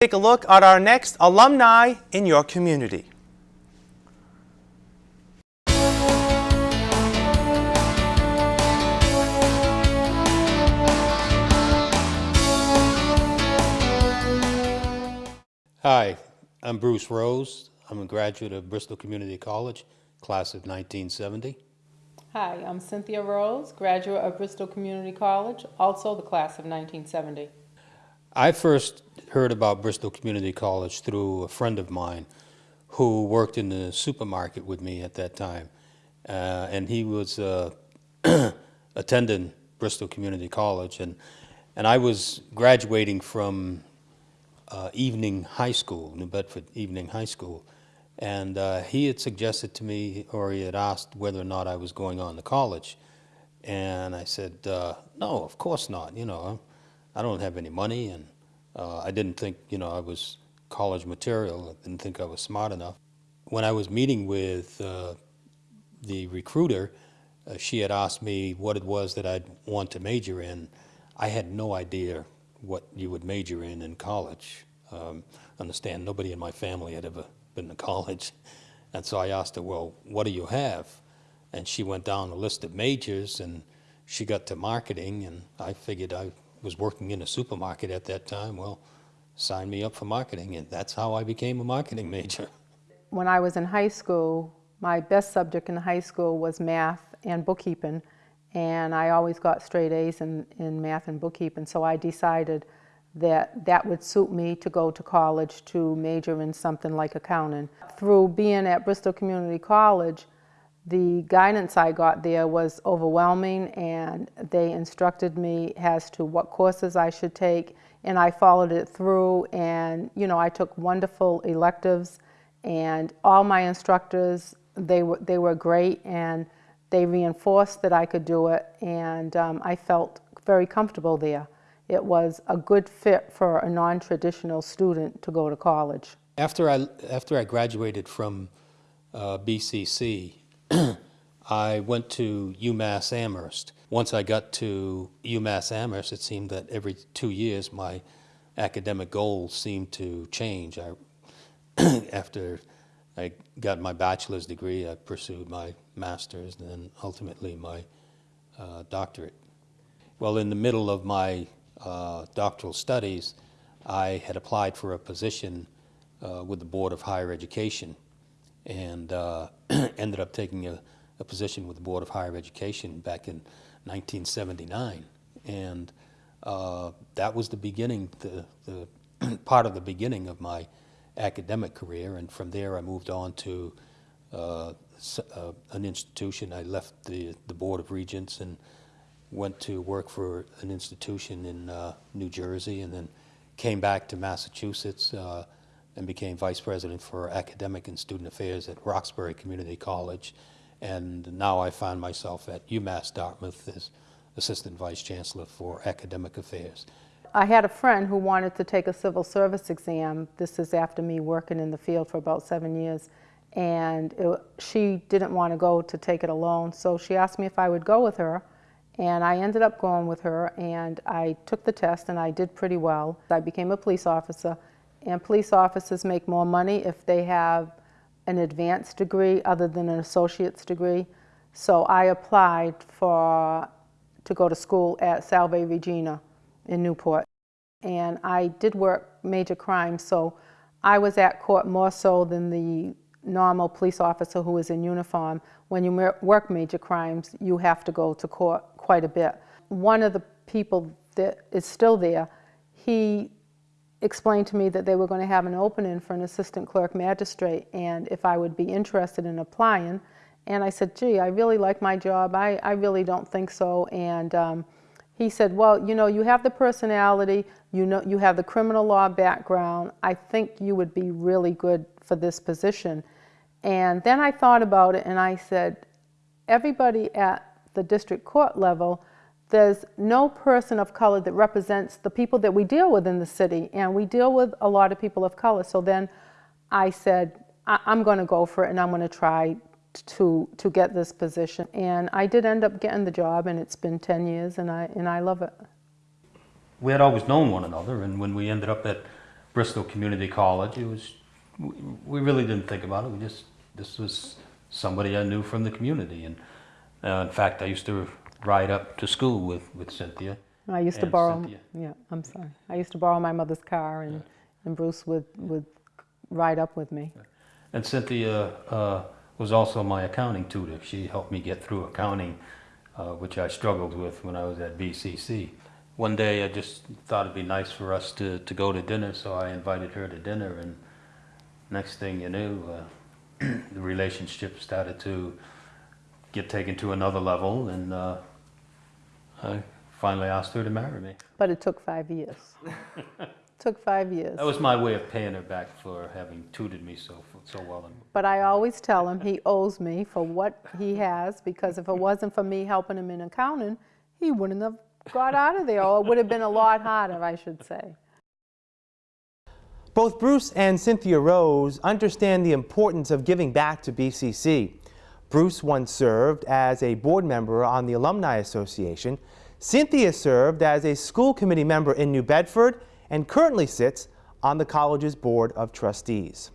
Take a look at our next alumni in your community. Hi, I'm Bruce Rose. I'm a graduate of Bristol Community College, class of 1970. Hi, I'm Cynthia Rose, graduate of Bristol Community College, also the class of 1970. I first heard about Bristol Community College through a friend of mine who worked in the supermarket with me at that time. Uh, and he was uh, attending Bristol Community College. And, and I was graduating from uh, evening high school, New Bedford Evening High School. And uh, he had suggested to me, or he had asked whether or not I was going on to college. And I said, uh, no, of course not. You know, I don't have any money, and uh, I didn't think, you know, I was college material. I didn't think I was smart enough. When I was meeting with uh, the recruiter, uh, she had asked me what it was that I'd want to major in. I had no idea what you would major in in college. Um, understand, nobody in my family had ever been to college. And so I asked her, well, what do you have? And she went down a list of majors and she got to marketing and I figured I was working in a supermarket at that time. Well, sign me up for marketing and that's how I became a marketing major. When I was in high school, my best subject in high school was math and bookkeeping, and I always got straight A's in, in math and bookkeeping, so I decided that that would suit me to go to college to major in something like accounting. Through being at Bristol Community College, the guidance I got there was overwhelming and they instructed me as to what courses I should take and I followed it through and you know I took wonderful electives and all my instructors they were they were great and they reinforced that I could do it and um, I felt very comfortable there. It was a good fit for a non-traditional student to go to college. After I, after I graduated from uh, BCC, I went to UMass Amherst. Once I got to UMass Amherst, it seemed that every two years my academic goals seemed to change. I, after I got my bachelor's degree, I pursued my master's and then ultimately my uh, doctorate. Well, in the middle of my uh, doctoral studies, I had applied for a position uh, with the Board of Higher Education and uh, ended up taking a, a, position with the Board of Higher Education back in 1979. And uh, that was the beginning, the, the part of the beginning of my academic career. And from there, I moved on to uh, uh, an institution. I left the, the Board of Regents and went to work for an institution in uh, New Jersey and then came back to Massachusetts uh, and became vice president for academic and student affairs at Roxbury Community College. And now I find myself at UMass Dartmouth as assistant vice chancellor for academic affairs. I had a friend who wanted to take a civil service exam. This is after me working in the field for about seven years. And it, she didn't want to go to take it alone, so she asked me if I would go with her. And I ended up going with her, and I took the test, and I did pretty well. I became a police officer, and police officers make more money if they have an advanced degree other than an associate's degree. So I applied for to go to school at Salve Regina in Newport. And I did work major crimes, so I was at court more so than the normal police officer who is in uniform. When you work major crimes, you have to go to court quite a bit. One of the people that is still there, he explained to me that they were going to have an opening for an assistant clerk magistrate and if I would be interested in applying. And I said, gee, I really like my job. I, I really don't think so. And um, he said, well, you know, you have the personality, you know, you have the criminal law background. I think you would be really good for this position. And then I thought about it and I said, everybody at the district court level, there's no person of color that represents the people that we deal with in the city. And we deal with a lot of people of color. So then I said, I am going to go for it and I'm going to try to to get this position and I did end up getting the job and it's been 10 years and I and I love it. We had always known one another and when we ended up at Bristol Community College. It was, we, really didn't think about it. We just, this was somebody I knew from the community. And uh, in fact, I used to ride up to school with, with Cynthia. I used to borrow, Cynthia. yeah, I'm sorry. I used to borrow my mother's car and, and Bruce would, would ride up with me. And Cynthia uh, was also my accounting tutor. She helped me get through accounting, uh, which I struggled with when I was at BCC. One day I just thought it'd be nice for us to, to go to dinner, so I invited her to dinner. And next thing you knew, uh, the relationship started to get taken to another level, and uh, I finally asked her to marry me. But it took five years. Took five years. That was my way of paying her back for having tutored me so so well. But I always tell him he owes me for what he has because if it wasn't for me helping him in accounting, he wouldn't have got out of there, or it would have been a lot harder, I should say. Both Bruce and Cynthia Rose understand the importance of giving back to BCC. Bruce once served as a board member on the Alumni Association. Cynthia served as a school committee member in New Bedford and currently sits on the college's Board of Trustees.